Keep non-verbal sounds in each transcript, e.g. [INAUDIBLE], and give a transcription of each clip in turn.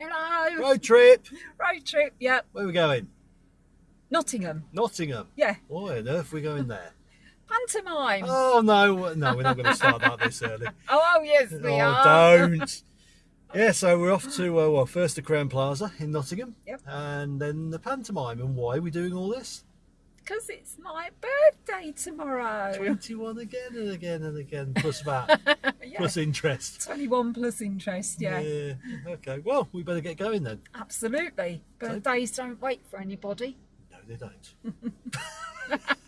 Hello. Hello. Road trip. Road trip. Yep. Where are we going? Nottingham. Nottingham. Yeah. Why on earth are we going there? [LAUGHS] Pantomime. Oh no, no, we're not going [LAUGHS] to start that this early. Oh, oh, yes, we oh, are. don't. Yeah, so we're off to uh, well, first the Crowne Plaza in Nottingham, Yep. and then the pantomime. And why are we doing all this? Because it's my birthday tomorrow. Twenty-one again and again and again, plus that, [LAUGHS] Yeah. plus interest. 21 plus interest, yeah. Yeah. Okay. Well, we better get going then. Absolutely. Birthdays don't wait for anybody. No, they don't. [LAUGHS]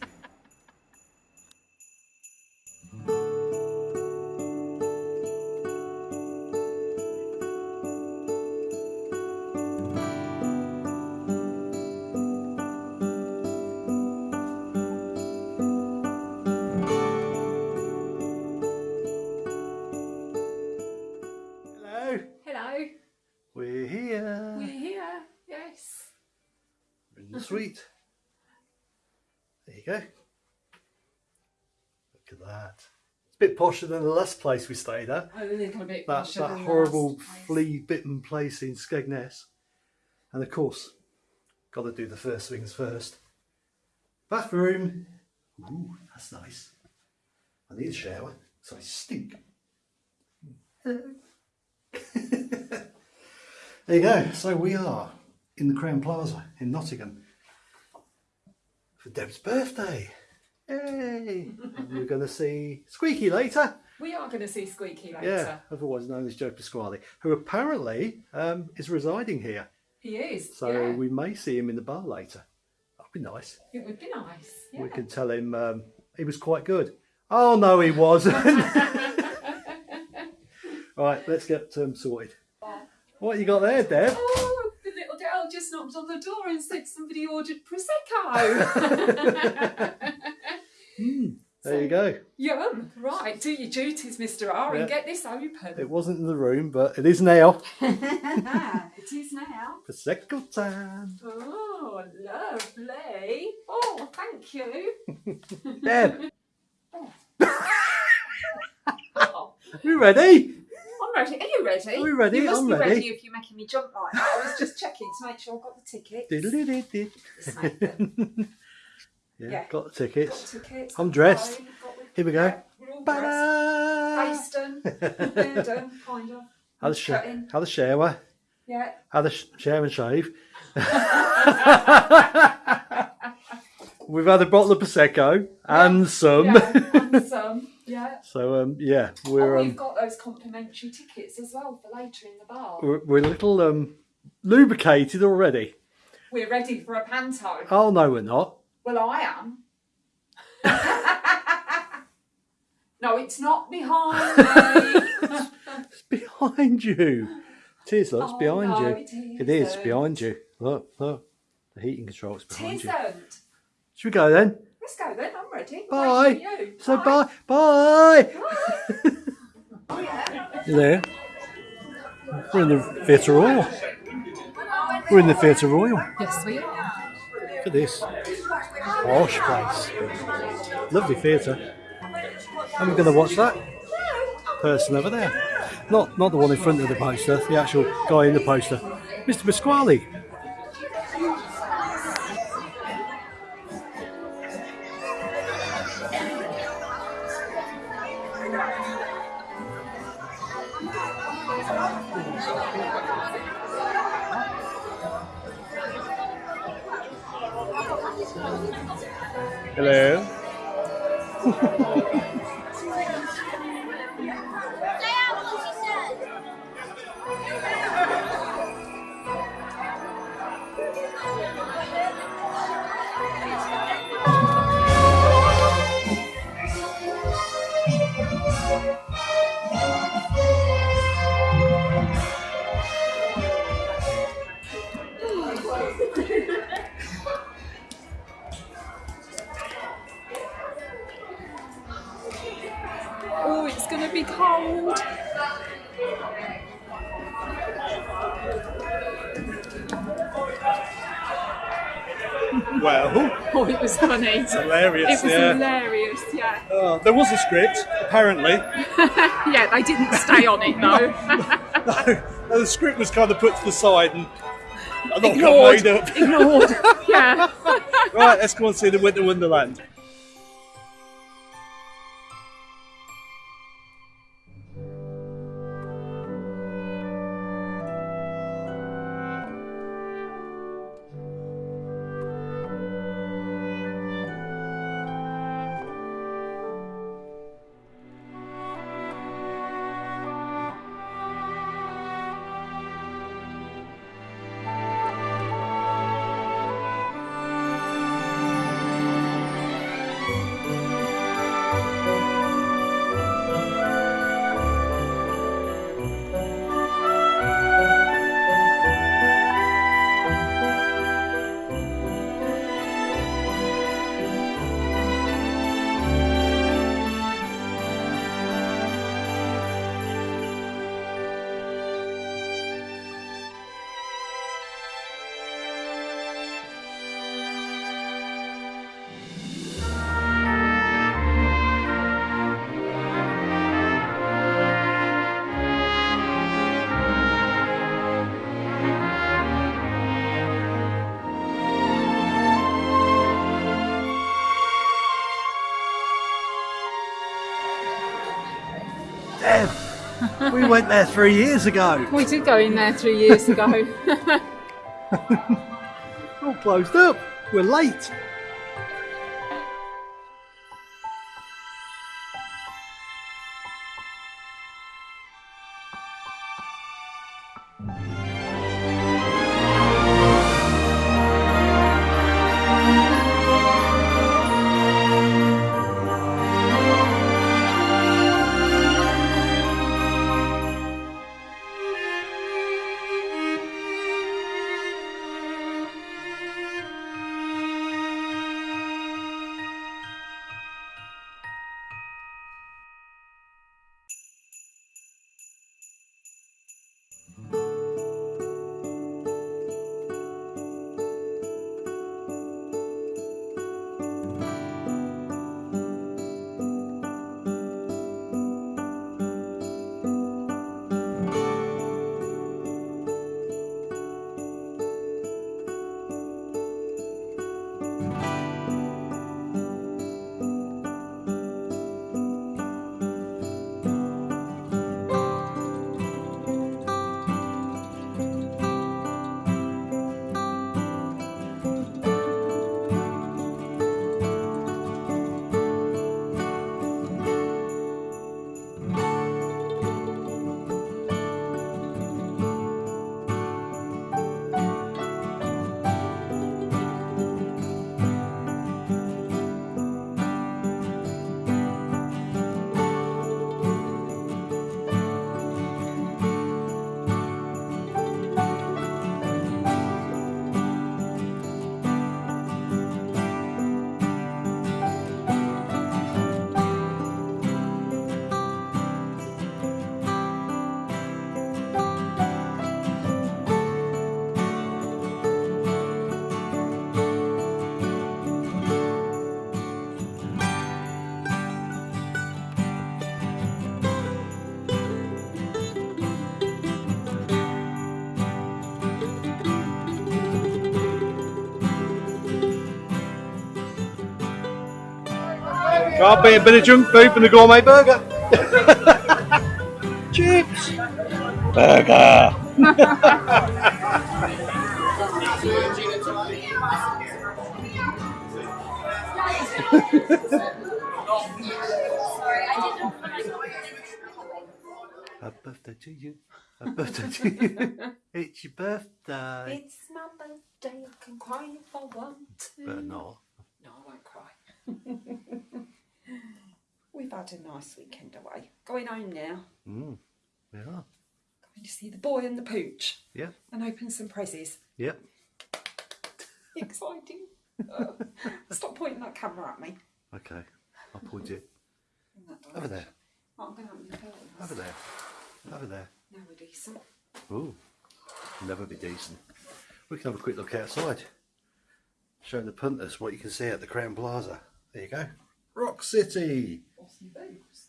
The suite. There you go. Look at that. It's a bit posher than the last place we stayed at. A little bit That, posher that horrible flea bitten place in Skegness. And of course, got to do the first things first. Bathroom. Ooh, that's nice. I need a shower, so I stink. Hello. [LAUGHS] there you go. So we are in the Crowne Plaza in Nottingham for Deb's birthday. Yay! [LAUGHS] We're going to see Squeaky later. We are going to see Squeaky later. Yeah, otherwise known as Joe Pasquale, who apparently um, is residing here. He is. So yeah. we may see him in the bar later. That'd be nice. It would be nice. Yeah. We can tell him um, he was quite good. Oh no, he wasn't. All [LAUGHS] [LAUGHS] right, let's get um, sorted. What you got there, Deb? Oh, the little girl just knocked on the door and said somebody ordered prosecco. [LAUGHS] [LAUGHS] Hmm, there you go. Yum! Right, do your duties, Mr. R, Yeah. and get this open. It wasn't in the room, but it is now. [LAUGHS] it is now. Prosecco time. Oh, lovely. Oh, thank you. Deb, Oh, we ready? I'm ready. Are you ready? Are we ready? You must I'm be ready. ready. if you're making me jump like that. I was just checking to make sure I've got the tickets. [LAUGHS] Yeah, Yeah. got the tickets. Got tickets. I'm dressed. Here we go. Yeah, we're all dressed. Ta-da! Face [LAUGHS] done. Kind of. Sh- Cutting. had a shower, Yeah. How the sh- shower and shave. [LAUGHS] We've had a bottle of prosecco and some. Yeah, and some. Yeah. so um, yeah, Oh, we're we've um, got those complimentary tickets as well for later in the bar. we're, we're a little um, lubricated already. We're ready for a panto. Oh no, we're not. Well, I am. [LAUGHS] no, it's not behind me. It's behind you. It is. Look, it's Oh, behind no, you. it It is behind you. Look, look. The heating control's behind you. Tisn't. Should we go then? Let's go then. I'm. Bye. Waiting for you. So bye. Bye. Bye. Oh, you there? We're in the Theatre Royal. We're in the Theatre Royal. Yes, we are. Look at this. Posh place. Lovely theatre. And we're going to watch that person over there. Not not the one in front of the poster, the actual guy in the poster. Mr. Pasquale. Hello. Oh, it's going to be cold. Well, [LAUGHS] Oh, it was funny. It hilarious. It was yeah. hilarious, yeah. Oh, there was a script, apparently. [LAUGHS] Yeah, they didn't stay on it though. [LAUGHS] no, And the script was kind of put to the side and Ignored. got made up. Ignored. yeah. Right, let's go and see the Winter Wonderland. We went there three years ago. We did go in there three years ago. [LAUGHS] All closed up. We're late. Can't be a bit of junk food from the gourmet burger. [LAUGHS] Chips. Burger. [LAUGHS] Happy birthday to you. Happy birthday to you. [LAUGHS] It's your birthday. it's my birthday. I can cry if I want to. But not. No, I won't cry. We've had a nice weekend away. Going home now. Mm. We are. Going to see the boy and the pooch Yeah. and open some prezzies. Yep. Exciting. Uh, [LAUGHS] stop pointing that camera at me. Okay. I'll point it over there. Oh, I'm going to open the curtains. Over there. Over there. Now we're decent. Ooh. Never be decent. We can have a quick look outside. Showing the punters what you can see at the Crowne Plaza. There you go. Rock City. Awesome boots.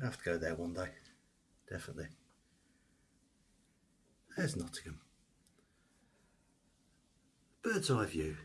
I have to go there one day. Definitely. There's Nottingham. Bird's eye view.